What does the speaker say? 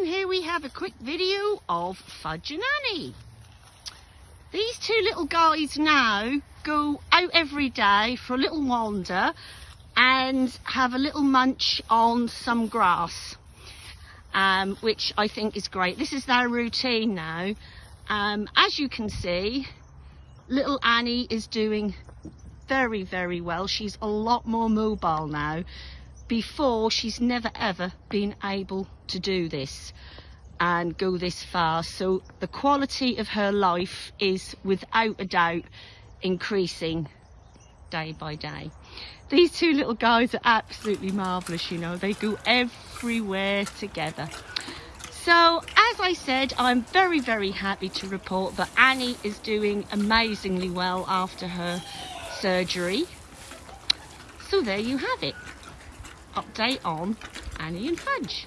and here we have a quick video of Fudge and Annie. These two little guys now go out every day for a little wander and have a little munch on some grass, um, which I think is great. This is their routine now. Um, as you can see, little Annie is doing very, very well. She's a lot more mobile now before she's never ever been able to do this and go this far. So the quality of her life is without a doubt increasing day by day. These two little guys are absolutely marvelous you know. They go everywhere together. So as I said I'm very very happy to report that Annie is doing amazingly well after her surgery. So there you have it update on Annie and Fudge.